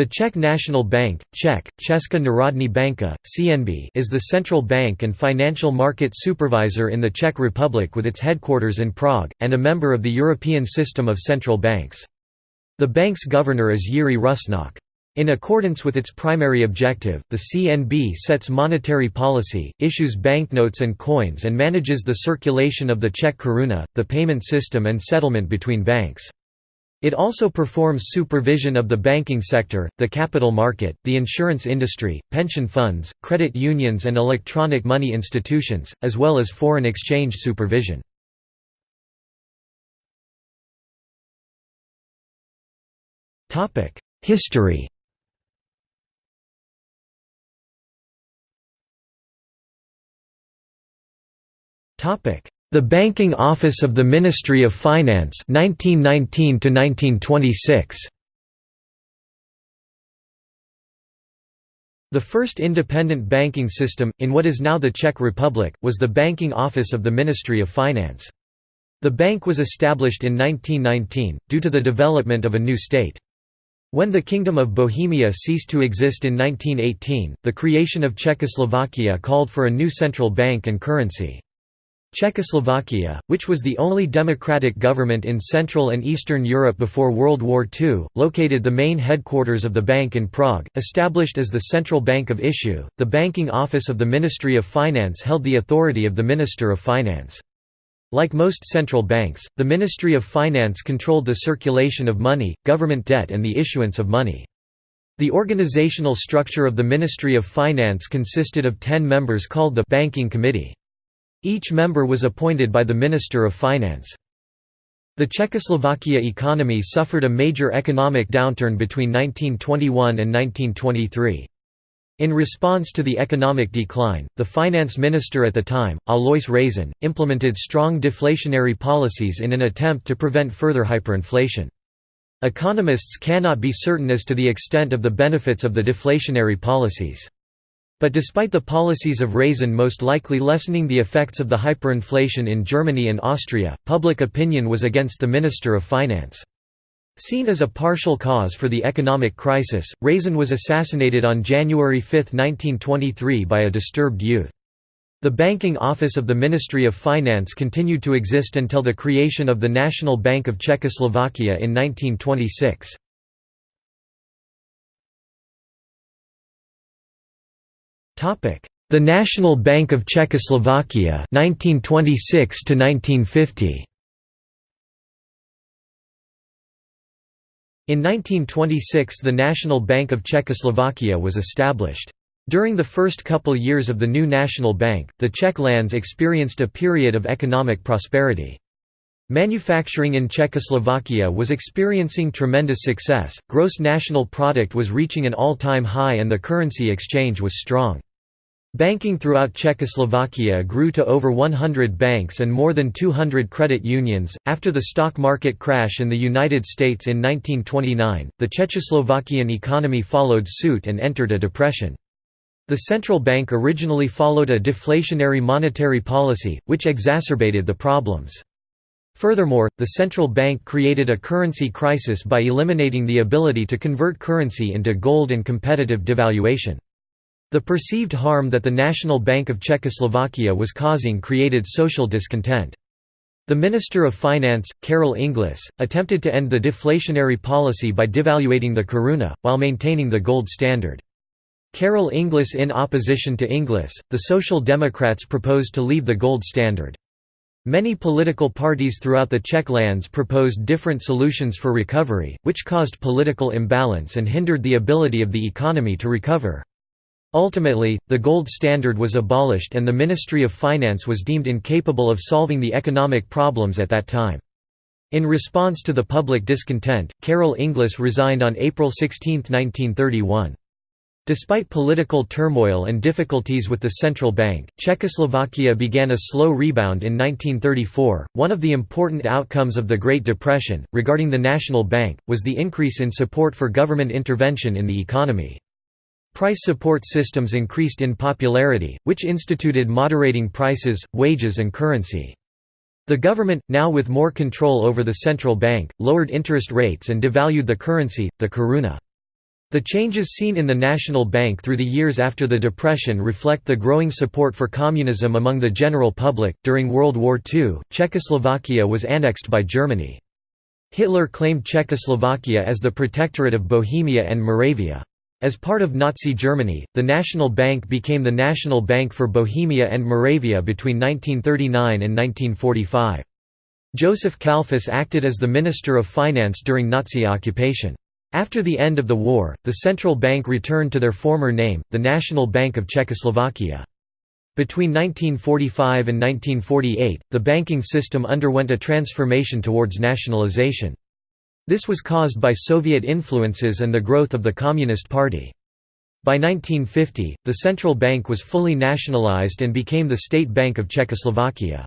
The Czech National Bank, Czech, Česká národní banka, CNB is the central bank and financial market supervisor in the Czech Republic with its headquarters in Prague, and a member of the European system of central banks. The bank's governor is Jiří Rusnok. In accordance with its primary objective, the CNB sets monetary policy, issues banknotes and coins and manages the circulation of the Czech koruna, the payment system and settlement between banks. It also performs supervision of the banking sector, the capital market, the insurance industry, pension funds, credit unions and electronic money institutions, as well as foreign exchange supervision. History the Banking Office of the Ministry of Finance 1919 1926 The first independent banking system, in what is now the Czech Republic, was the Banking Office of the Ministry of Finance. The bank was established in 1919, due to the development of a new state. When the Kingdom of Bohemia ceased to exist in 1918, the creation of Czechoslovakia called for a new central bank and currency. Czechoslovakia, which was the only democratic government in Central and Eastern Europe before World War II, located the main headquarters of the bank in Prague. Established as the central bank of issue, the banking office of the Ministry of Finance held the authority of the Minister of Finance. Like most central banks, the Ministry of Finance controlled the circulation of money, government debt and the issuance of money. The organizational structure of the Ministry of Finance consisted of ten members called the «Banking Committee». Each member was appointed by the Minister of Finance. The Czechoslovakia economy suffered a major economic downturn between 1921 and 1923. In response to the economic decline, the finance minister at the time, Alois Rašín, implemented strong deflationary policies in an attempt to prevent further hyperinflation. Economists cannot be certain as to the extent of the benefits of the deflationary policies. But despite the policies of Rašín most likely lessening the effects of the hyperinflation in Germany and Austria, public opinion was against the Minister of Finance. Seen as a partial cause for the economic crisis, Rašín was assassinated on January 5, 1923 by a disturbed youth. The banking office of the Ministry of Finance continued to exist until the creation of the National Bank of Czechoslovakia in 1926. The National Bank of Czechoslovakia 1926 to 1950 In 1926 the National Bank of Czechoslovakia was established. During the first couple years of the new national bank, the Czech lands experienced a period of economic prosperity. Manufacturing in Czechoslovakia was experiencing tremendous success, gross national product was reaching an all-time high and the currency exchange was strong. Banking throughout Czechoslovakia grew to over 100 banks and more than 200 credit unions. After the stock market crash in the United States in 1929, the Czechoslovakian economy followed suit and entered a depression. The central bank originally followed a deflationary monetary policy, which exacerbated the problems. Furthermore, the central bank created a currency crisis by eliminating the ability to convert currency into gold and competitive devaluation. The perceived harm that the National Bank of Czechoslovakia was causing created social discontent. The Minister of Finance, Karel Engliš, attempted to end the deflationary policy by devaluating the koruna, while maintaining the gold standard. Karel Engliš in opposition to Engliš, the Social Democrats proposed to leave the gold standard. Many political parties throughout the Czech lands proposed different solutions for recovery, which caused political imbalance and hindered the ability of the economy to recover. Ultimately, the gold standard was abolished and the Ministry of Finance was deemed incapable of solving the economic problems at that time. In response to the public discontent, Karel Engliš resigned on April 16, 1931. Despite political turmoil and difficulties with the central bank, Czechoslovakia began a slow rebound in 1934. One of the important outcomes of the Great Depression, regarding the national bank, was the increase in support for government intervention in the economy. Price support systems increased in popularity, which instituted moderating prices, wages and currency. The government, now with more control over the central bank, lowered interest rates and devalued the currency, the koruna. The changes seen in the National Bank through the years after the Depression reflect the growing support for communism among the general public. During World War II, Czechoslovakia was annexed by Germany. Hitler claimed Czechoslovakia as the protectorate of Bohemia and Moravia. As part of Nazi Germany, the National Bank became the National Bank for Bohemia and Moravia between 1939 and 1945. Joseph Kalfus acted as the Minister of Finance during Nazi occupation. After the end of the war, the central bank returned to their former name, the National Bank of Czechoslovakia. Between 1945 and 1948, the banking system underwent a transformation towards nationalization. This was caused by Soviet influences and the growth of the Communist Party. By 1950, the central bank was fully nationalized and became the State Bank of Czechoslovakia.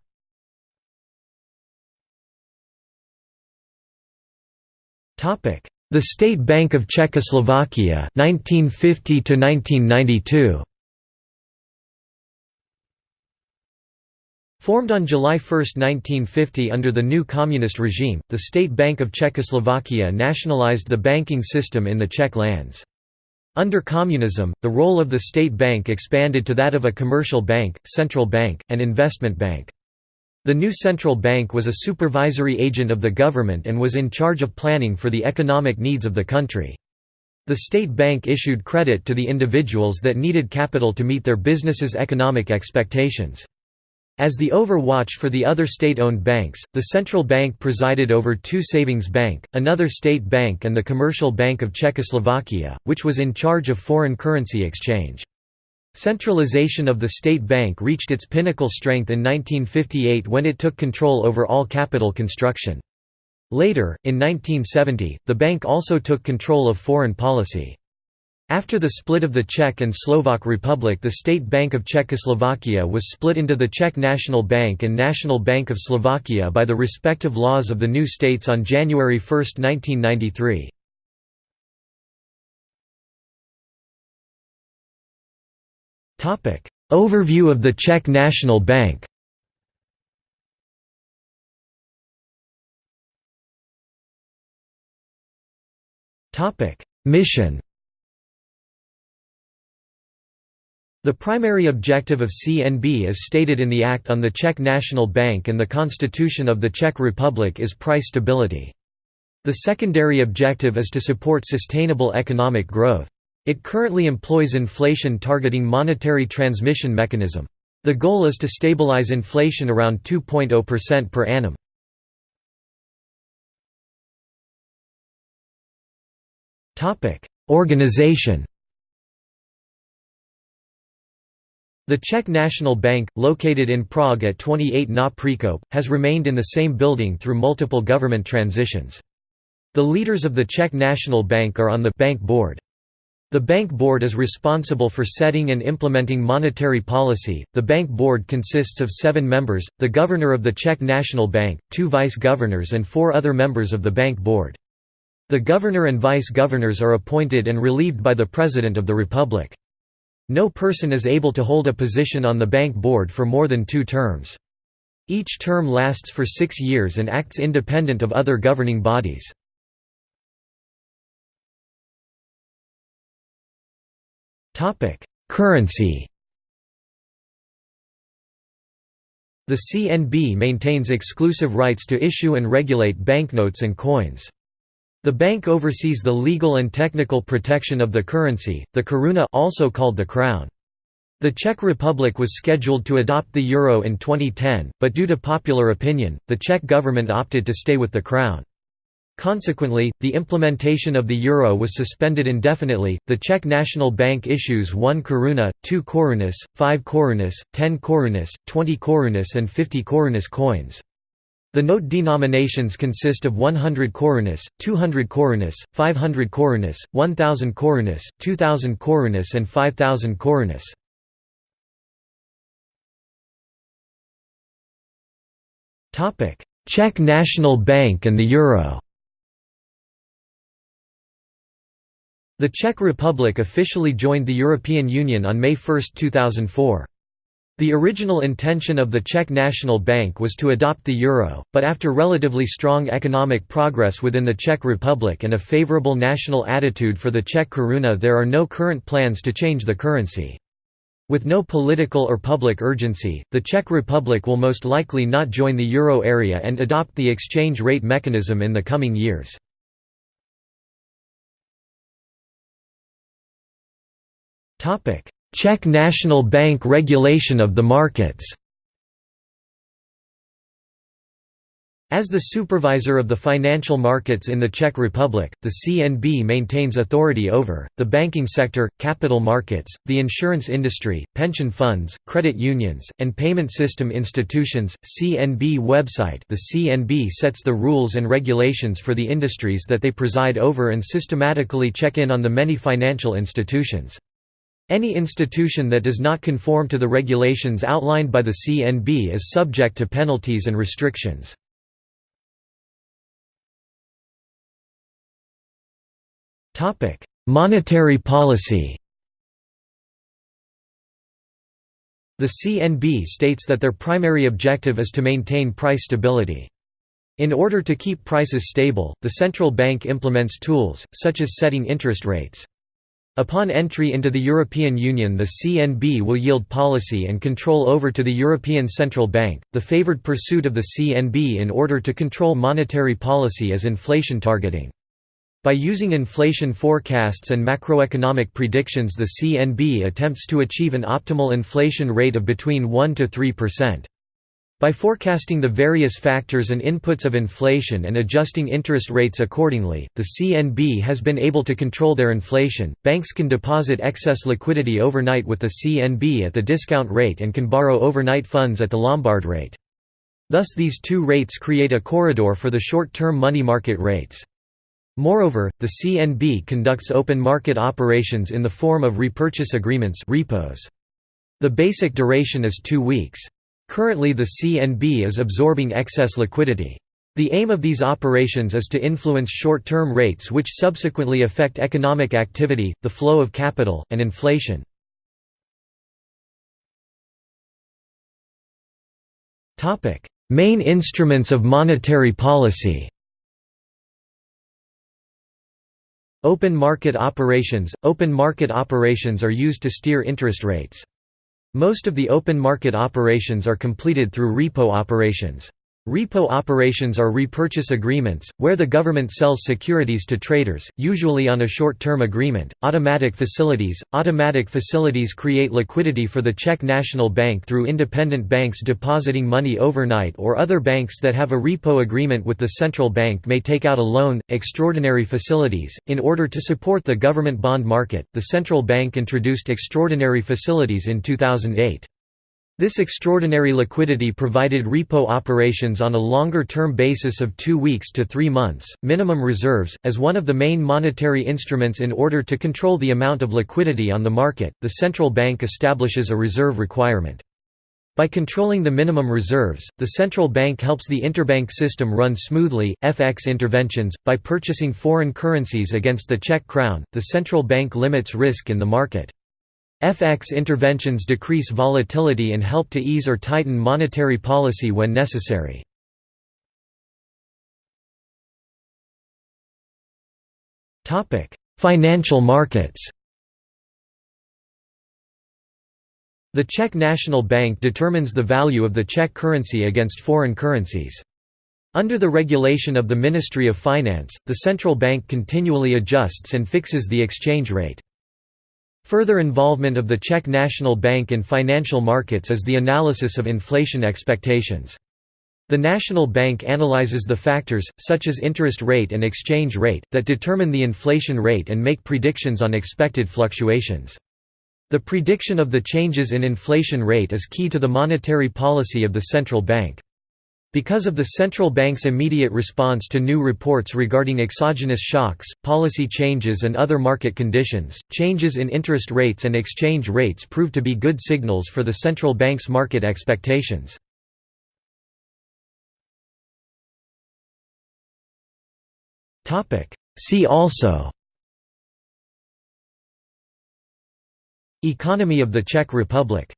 The State Bank of Czechoslovakia 1950 to 1992 Formed on July 1, 1950 under the new communist regime, the State Bank of Czechoslovakia nationalized the banking system in the Czech lands. Under communism, the role of the state bank expanded to that of a commercial bank, central bank, and investment bank. The new central bank was a supervisory agent of the government and was in charge of planning for the economic needs of the country. The state bank issued credit to the individuals that needed capital to meet their businesses' economic expectations. As the overwatch for the other state-owned banks, the central bank presided over two savings bank, another state bank and the Commercial Bank of Czechoslovakia, which was in charge of foreign currency exchange. Centralization of the state bank reached its pinnacle strength in 1958 when it took control over all capital construction. Later, in 1970, the bank also took control of foreign policy. After the split of the Czech and Slovak Republic the State Bank of Czechoslovakia was split into the Czech National Bank and National Bank of Slovakia by the respective laws of the new states on January 1, 1993. Overview of the Czech National Bank Mission The primary objective of CNB as stated in the Act on the Czech National Bank and the Constitution of the Czech Republic is price stability. The secondary objective is to support sustainable economic growth. It currently employs inflation-targeting monetary transmission mechanism. The goal is to stabilize inflation around 2.0% per annum. Organization The Czech National Bank, located in Prague at 28 Na Překop, has remained in the same building through multiple government transitions. The leaders of the Czech National Bank are on the Bank Board. The Bank Board is responsible for setting and implementing monetary policy. The Bank Board consists of seven members the Governor of the Czech National Bank, two Vice Governors, and four other members of the Bank Board. The Governor and Vice Governors are appointed and relieved by the President of the Republic. No person is able to hold a position on the Bank Board for more than two terms. Each term lasts for six years and acts independent of other governing bodies. Currency. The CNB maintains exclusive rights to issue and regulate banknotes and coins. The bank oversees the legal and technical protection of the currency, the koruna also called the crown. The Czech Republic was scheduled to adopt the euro in 2010, but due to popular opinion, the Czech government opted to stay with the crown. Consequently, the implementation of the euro was suspended indefinitely. The Czech National Bank issues 1 koruna, 2 korunas, 5 korunas, 10 korunas, 20 korunas, and 50 korunas coins. The note denominations consist of 100 korunas, 200 korunas, 500 korunas, 1000 korunas, 2000 korunas, and 5000 korunas. Czech National Bank and the euro The Czech Republic officially joined the European Union on May 1, 2004. The original intention of the Czech National Bank was to adopt the euro, but after relatively strong economic progress within the Czech Republic and a favorable national attitude for the Czech koruna there are no current plans to change the currency. With no political or public urgency, the Czech Republic will most likely not join the euro area and adopt the exchange rate mechanism in the coming years. Czech National Bank regulation of the markets As the supervisor of the financial markets in the Czech Republic, the CNB maintains authority over, the banking sector, capital markets, the insurance industry, pension funds, credit unions, and payment system institutions. CNB website The CNB sets the rules and regulations for the industries that they preside over and systematically check in on the many financial institutions. Any institution that does not conform to the regulations outlined by the CNB is subject to penalties and restrictions. Monetary policy The CNB states that their primary objective is to maintain price stability. In order to keep prices stable, the central bank implements tools, such as setting interest rates. Upon entry into the European Union the CNB will yield policy and control over to the European Central Bank. The favored pursuit of the CNB in order to control monetary policy is inflation targeting. By using inflation forecasts and macroeconomic predictions the CNB attempts to achieve an optimal inflation rate of between 1 to 3%. By forecasting the various factors and inputs of inflation and adjusting interest rates accordingly, the CNB has been able to control their inflation. Banks can deposit excess liquidity overnight with the CNB at the discount rate and can borrow overnight funds at the Lombard rate. Thus, these two rates create a corridor for the short term money market rates. Moreover, the CNB conducts open market operations in the form of repurchase agreements repos. The basic duration is two weeks. Currently the CNB is absorbing excess liquidity. The aim of these operations is to influence short-term rates which subsequently affect economic activity, the flow of capital, and inflation. Main instruments of monetary policy Open market operations – Open market operations are used to steer interest rates. Most of the open market operations are completed through repo operations. Repo operations are repurchase agreements, where the government sells securities to traders, usually on a short-term agreement. Automatic facilities Automatic facilities create liquidity for the Czech National Bank through independent banks depositing money overnight or other banks that have a repo agreement with the central bank may take out a loan. Extraordinary facilities In order to support the government bond market, the central bank introduced extraordinary facilities in 2008. This extraordinary liquidity provided repo operations on a longer-term basis of two weeks to three months. Minimum reserves, as one of the main monetary instruments in order to control the amount of liquidity on the market, the central bank establishes a reserve requirement. By controlling the minimum reserves, the central bank helps the interbank system run smoothly. FX interventions By purchasing foreign currencies against the Czech crown, the central bank limits risk in the market. FX interventions decrease volatility and help to ease or tighten monetary policy when necessary. Financial markets The Czech National Bank determines the value of the Czech currency against foreign currencies. Under the regulation of the Ministry of Finance, the central bank continually adjusts and fixes the exchange rate. Further involvement of the Czech National Bank in financial markets is the analysis of inflation expectations. The National Bank analyzes the factors, such as interest rate and exchange rate, that determine the inflation rate and make predictions on expected fluctuations. The prediction of the changes in inflation rate is key to the monetary policy of the central bank. Because of the central bank's immediate response to new reports regarding exogenous shocks, policy changes and other market conditions, changes in interest rates and exchange rates proved to be good signals for the central bank's market expectations. See also Economy of the Czech Republic